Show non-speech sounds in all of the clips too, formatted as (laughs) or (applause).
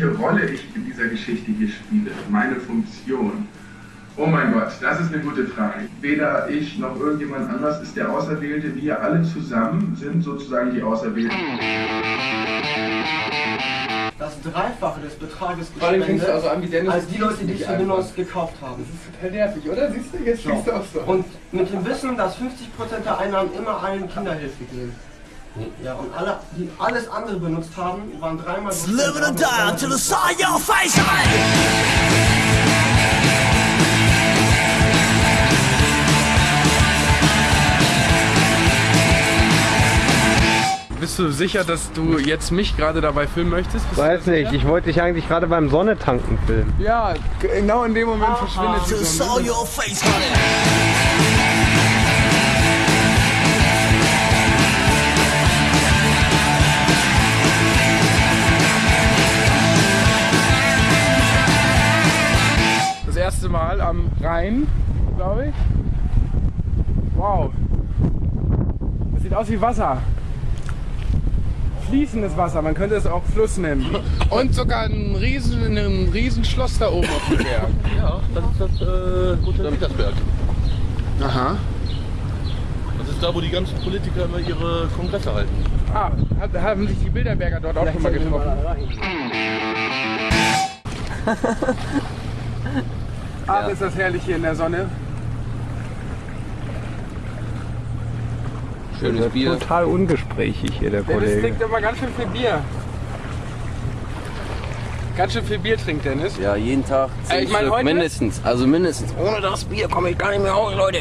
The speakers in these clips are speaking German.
welche Rolle ich in dieser Geschichte hier spiele, meine Funktion. Oh mein Gott, das ist eine gute Frage. Weder ich noch irgendjemand anders ist der Auserwählte. Wir alle zusammen sind sozusagen die Auserwählten. Das Dreifache des Betrages gespendet, also an wie Dennis. als die Leute, die nicht Souvenirs einfach. gekauft haben. Das ist total nervig, oder? Siehst du, jetzt So. du auch so. Und mit dem Wissen, dass 50% der Einnahmen immer allen Kinderhilfe gehen. Ja, und alle, die alles andere benutzt haben, waren dreimal so Living and dying till I saw your face. Bist du sicher, dass du jetzt mich gerade dabei filmen möchtest? Bist Weiß nicht, ich wollte dich eigentlich gerade beim Sonnetanken filmen. Ja, genau in dem Moment verschwindet sie so. Erste Mal am Rhein, glaube ich. Wow. Das sieht aus wie Wasser. Fließendes Wasser, man könnte es auch Fluss nennen. Und sogar ein riesen, ein riesen Schloss da oben auf dem Berg. Ja, das ist das äh, Hotel Petersberg. Aha. Das ist da, wo die ganzen Politiker immer ihre Kongresse halten. Ah, hat, haben sich die Bilderberger dort auch schon mal getroffen? (laughs) Ach, ist das herrlich hier in der Sonne. Schönes Bier. Total ungesprächig hier, der Dennis Kollege. trinkt immer ganz schön viel Bier. Ganz schön viel Bier trinkt Dennis. Ja, jeden Tag Äh, ich mein, heute- mindestens. Also mindestens. Ohne das Bier komme ich gar nicht mehr raus, Leute.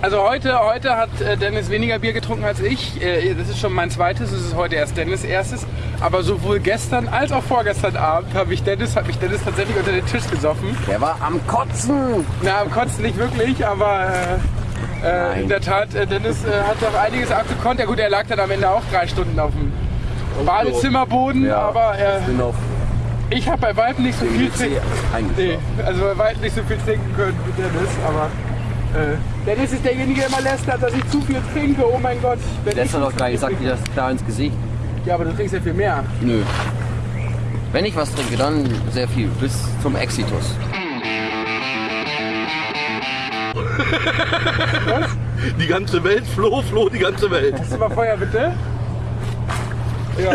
Also heute, heute hat äh, Dennis weniger Bier getrunken als ich. Äh, Das ist schon mein zweites, es ist heute erst Dennis erstes. Aber sowohl gestern als auch vorgestern Abend habe ich Dennis, hat mich Dennis tatsächlich unter den Tisch gesoffen. Der war am Kotzen. Na, am Kotzen nicht wirklich, aber äh, äh, in der Tat, äh, Dennis äh, hat doch einiges abgekonnt. Ja gut, er lag dann am Ende auch drei Stunden auf dem Badezimmerboden, Ja. aber äh, bin auf ich habe bei weitem nicht so viel trinken. Nee, also bei weitem nicht so viel trinken können wie Dennis, aber äh, Dennis ist derjenige, der immer lästert, dass ich zu viel trinke. Oh mein Gott. Wenn ich ist doch gar nicht, sagt dir das klar ins Gesicht. Ja, aber du trinkst ja viel mehr. Nö. Wenn ich was trinke, dann sehr viel. Bis zum Exitus. Die ganze Welt, Flo, Flo, die ganze Welt. Hast du mal Feuer, bitte? Ja.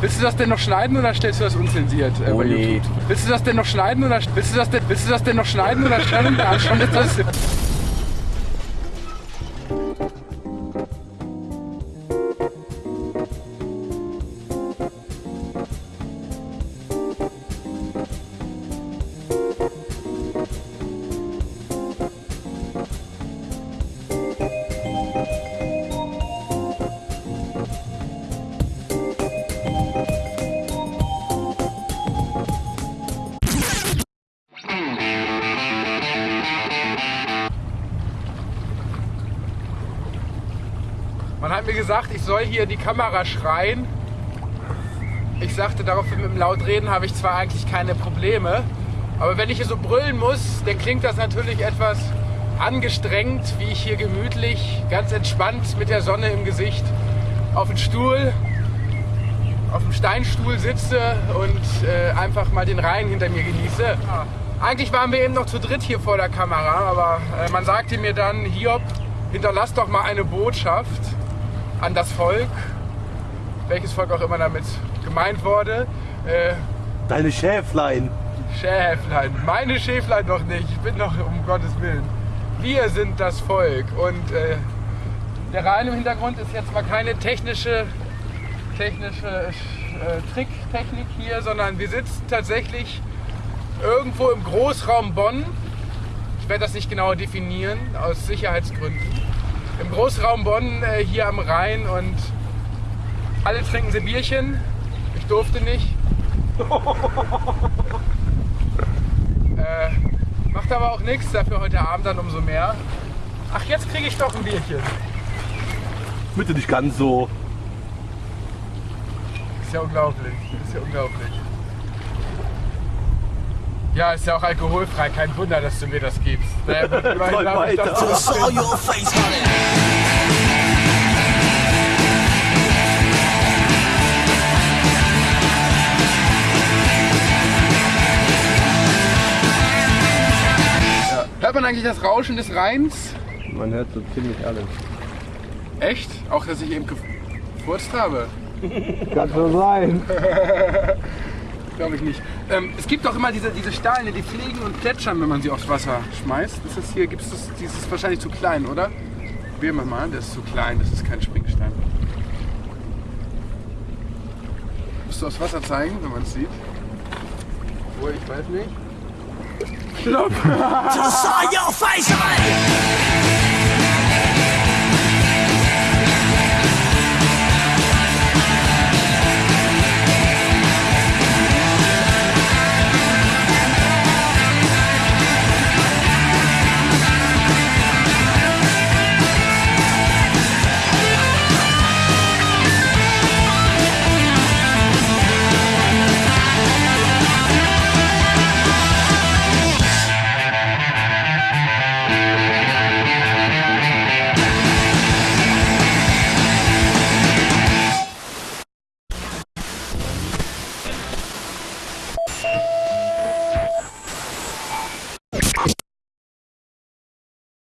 Willst du das denn noch schneiden oder stellst du das unzensiert äh, bei Oh nee. Willst du das denn noch schneiden oder willst du das denn, willst du das denn noch schneiden oder stellen? Ja, schon ist das. Hat mir gesagt, ich soll hier die Kamera schreien. Ich sagte daraufhin mit dem Lautreden habe ich zwar eigentlich keine Probleme, aber wenn ich hier so brüllen muss, dann klingt das natürlich etwas angestrengt, wie ich hier gemütlich, ganz entspannt mit der Sonne im Gesicht auf dem Stuhl, auf dem Steinstuhl sitze und äh, einfach mal den Rhein hinter mir genieße. Eigentlich waren wir eben noch zu dritt hier vor der Kamera, aber äh, man sagte mir dann, Hiob, hinterlass doch mal eine Botschaft an das Volk, welches Volk auch immer damit gemeint wurde. Äh, Deine Schäflein. Schäflein, meine Schäflein noch nicht, ich bin noch um Gottes Willen. Wir sind das Volk und äh, der Rhein im Hintergrund ist jetzt mal keine technische, technische äh, Tricktechnik hier, sondern wir sitzen tatsächlich irgendwo im Großraum Bonn. Ich werde das nicht genauer definieren, aus Sicherheitsgründen. Im Großraum Bonn äh, hier am Rhein und alle trinken sie Bierchen. Ich durfte nicht. (laughs) Äh, macht aber auch nichts, dafür heute Abend dann umso mehr. Ach, jetzt kriege ich doch ein Bierchen. Bitte nicht ganz so. Ist ja unglaublich. Ist ja unglaublich. Ja, ist ja auch alkoholfrei. Kein Wunder, dass du mir das gibst. Naja, gut, immerhin habe ich das Hört man eigentlich das Rauschen des Rheins? Man hört so ziemlich alles. Echt? Auch, dass ich eben gefurzt habe? Kann schon sein. (laughs) Glaube ich nicht. Ähm, es gibt doch immer diese, diese Steine, die fliegen und plätschern, wenn man sie aufs Wasser schmeißt. Ist das hier, gibt es das, dieses wahrscheinlich zu klein, oder? Probieren wir mal, das ist zu klein, das ist kein Springstein. Musst du aufs Wasser zeigen, wenn man es sieht? Obwohl, ich weiß nicht. Klopp! Just (laughs) saw your face.